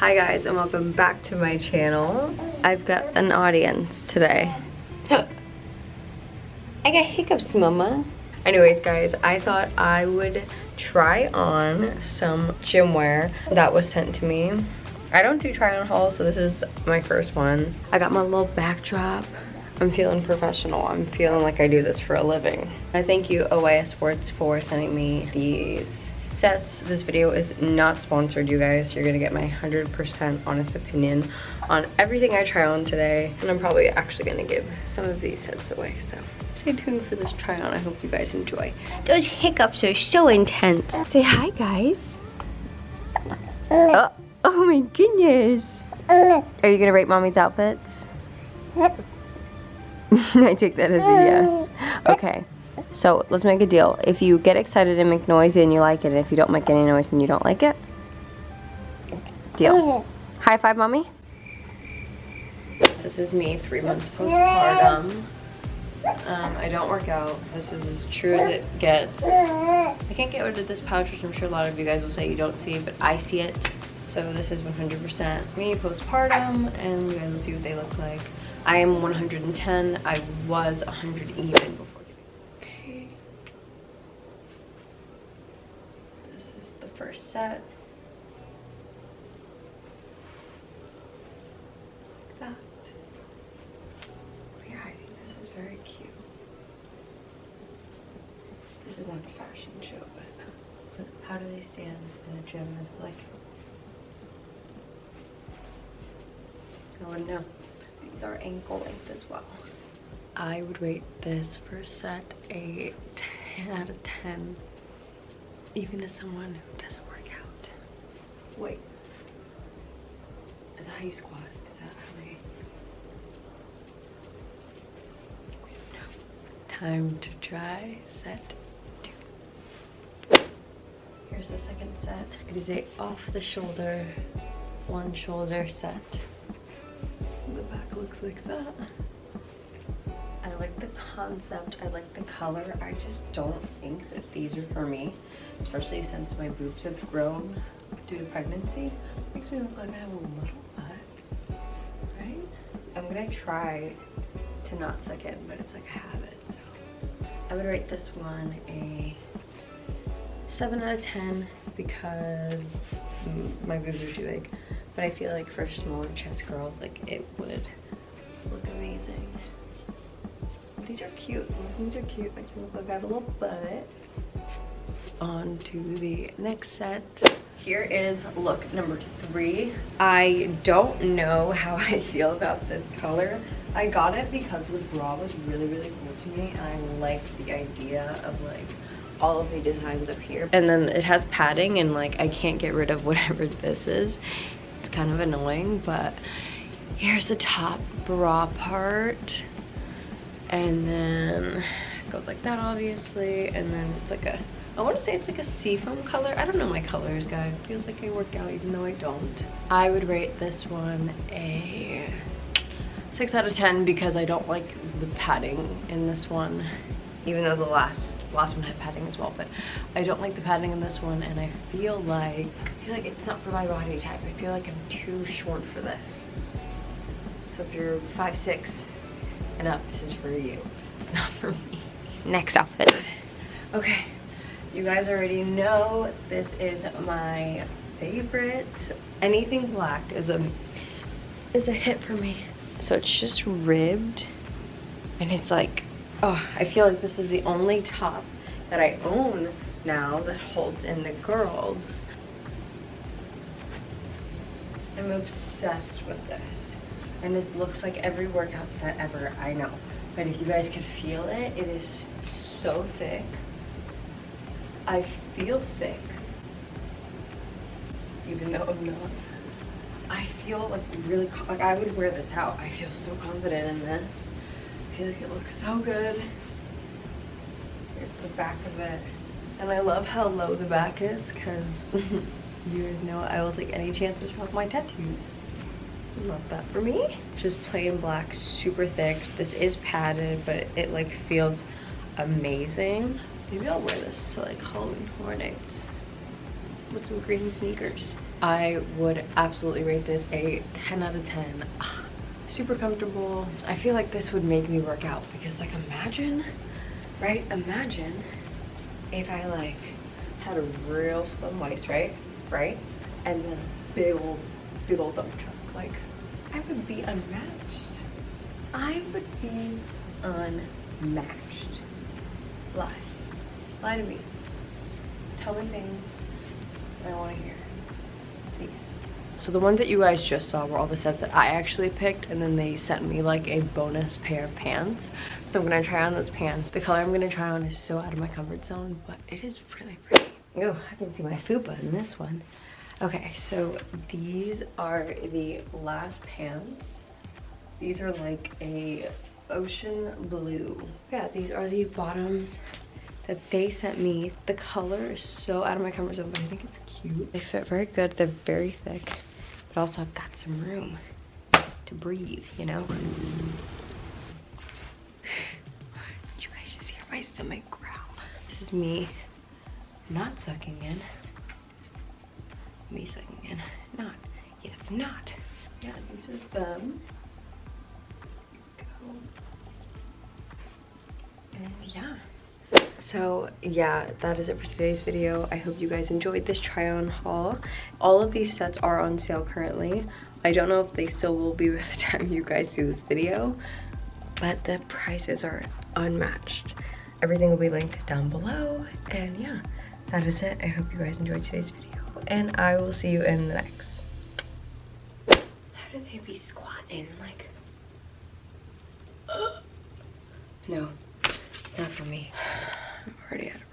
Hi guys and welcome back to my channel. I've got an audience today. I got hiccups, mama. Anyways, guys, I thought I would try on some gym wear that was sent to me. I don't do try on hauls, so this is my first one. I got my little backdrop. I'm feeling professional. I'm feeling like I do this for a living. I thank you, OYS Sports, for sending me these sets. This video is not sponsored, you guys. You're gonna get my 100% honest opinion on everything I try on today. And I'm probably actually gonna give some of these sets away, so stay tuned for this try on. I hope you guys enjoy. Those hiccups are so intense. Say hi, guys. Oh, oh my goodness. Uh. Are you gonna rate mommy's outfits? Uh. I take that as a yes. Okay. So let's make a deal. If you get excited and make noise and you like it, and if you don't make any noise and you don't like it, deal. High five, mommy. This is me three months postpartum. Um, I don't work out. This is as true as it gets. I can't get rid of this pouch, which I'm sure a lot of you guys will say you don't see, but I see it. So this is 100% me postpartum, and you guys will see what they look like. I am 110. I was 100 even before Okay. This is the first set. Like that. Oh, yeah, I think this is very cute. This is not a fashion show, but how do they stand in the gym? Is it like I wouldn't know. These are ankle length as well. I would rate this first set a 10 out of 10, even to someone who doesn't. Wait, is that how you squat? Is that how they? Time to try set two. Here's the second set. It is a off the shoulder, one shoulder set. The back looks like that. I like the concept, I like the color. I just don't think that these are for me, especially since my boobs have grown due to pregnancy. Makes me look like I have a little butt, right? I'm gonna try to not suck in, but it's like a habit, so. I would rate this one a 7 out of 10 because mm, my boobs are too big. But I feel like for smaller chest girls, like it would look amazing. These are cute. These are cute. Makes me look like I have a little butt. On to the next set. Here is look number three. I don't know how I feel about this color. I got it because the bra was really, really cool to me and I like the idea of like all of the designs up here. And then it has padding and like I can't get rid of whatever this is. It's kind of annoying, but here's the top bra part and then it goes like that obviously and then it's like a I want to say it's like a seafoam color. I don't know my colors, guys. It feels like I work out even though I don't. I would rate this one a 6 out of 10 because I don't like the padding in this one. Even though the last last one had padding as well, but I don't like the padding in this one and I feel like I feel like it's not for my body type. I feel like I'm too short for this. So if you're 5'6", and up, this is for you. It's not for me. Next outfit. Okay, you guys already know this is my favorite. Anything black is a is a hit for me. So it's just ribbed and it's like, oh, I feel like this is the only top that I own now that holds in the girls. I'm obsessed with this and this looks like every workout set ever I know but if you guys can feel it it is so thick I feel thick. Even though I'm not. I feel like really like I would wear this out. I feel so confident in this. I feel like it looks so good. Here's the back of it. And I love how low the back is because you guys know I will take any chance to show off my tattoos. Love that for me. Just plain black, super thick. This is padded, but it like feels amazing. Maybe I'll wear this to like Halloween Horror Nights with some green sneakers. I would absolutely rate this a 10 out of 10. Ah, super comfortable. I feel like this would make me work out because like imagine, right? Imagine if I like had a real slim waist, right? Right? And then a big old, big old dump truck. Like I would be unmatched. I would be unmatched. Lie. Lie to me. Tell me things I want to hear. Please. So the ones that you guys just saw were all the sets that I actually picked and then they sent me like a bonus pair of pants. So I'm gonna try on those pants. The color I'm gonna try on is so out of my comfort zone, but it is really pretty. Oh, I can see my fupa in this one. Okay, so these are the last pants. These are like a ocean blue. Yeah, these are the bottoms that they sent me. The color is so out of my comfort zone, but I think it's cute. They fit very good. They're very thick, but also I've got some room to breathe, you know? You guys just hear my stomach growl. This is me not sucking in. Me sucking in. Not. Yeah, it's not. Yeah, these are them. And yeah. So yeah, that is it for today's video. I hope you guys enjoyed this try on haul. All of these sets are on sale currently. I don't know if they still will be by the time you guys see this video, but the prices are unmatched. Everything will be linked down below. And yeah, that is it. I hope you guys enjoyed today's video and I will see you in the next. How do they be squatting? Like, no, it's not for me. Out of